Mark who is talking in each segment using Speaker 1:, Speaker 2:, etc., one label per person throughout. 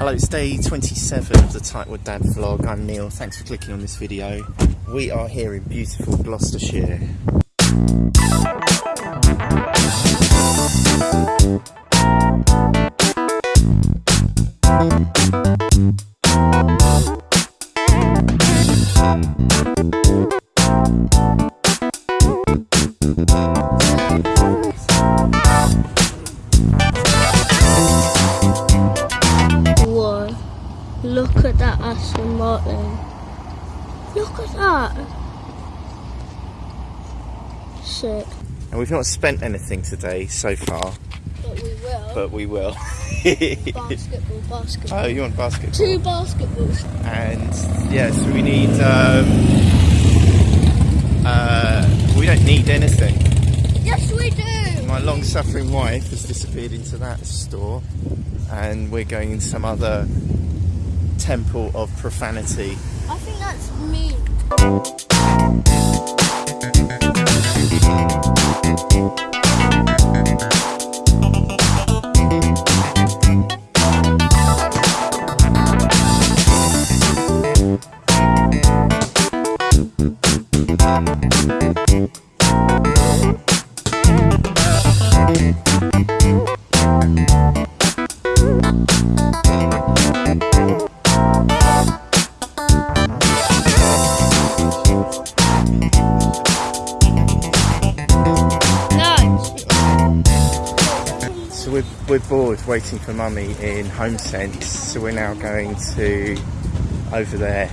Speaker 1: Hello, it's day 27 of the Tightwad Dad vlog. I'm Neil. Thanks for clicking on this video. We are here in beautiful Gloucestershire.
Speaker 2: That Aston Martin. Look at that. Sick.
Speaker 1: And we've not spent anything today so far,
Speaker 2: But we will.
Speaker 1: but we will.
Speaker 2: basketball, basketball.
Speaker 1: oh, you want basketball?
Speaker 2: Two basketballs.
Speaker 1: and yeah, so we need. Um, uh, we don't need anything.
Speaker 2: Yes, we do.
Speaker 1: My long-suffering wife has disappeared into that store, and we're going in some other temple of profanity.
Speaker 2: I think that's me.
Speaker 1: We're, we're bored waiting for mummy in Home Sense, so we're now going to over there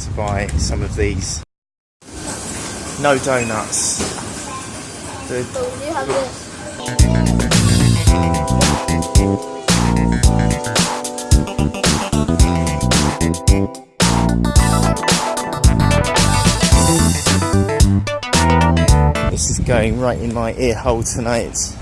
Speaker 1: to buy some of these. No donuts. The.
Speaker 2: This
Speaker 1: is going right in my ear hole tonight.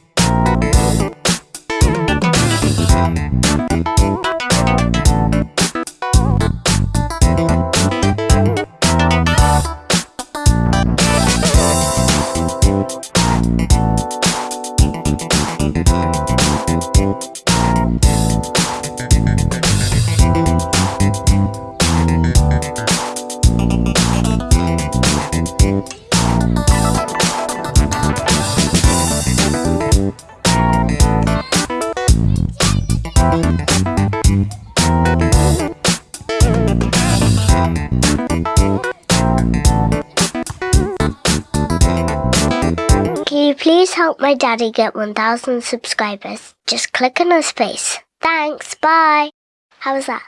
Speaker 3: please help my daddy get 1,000 subscribers? Just click on his face. Thanks, bye. How was that?